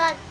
got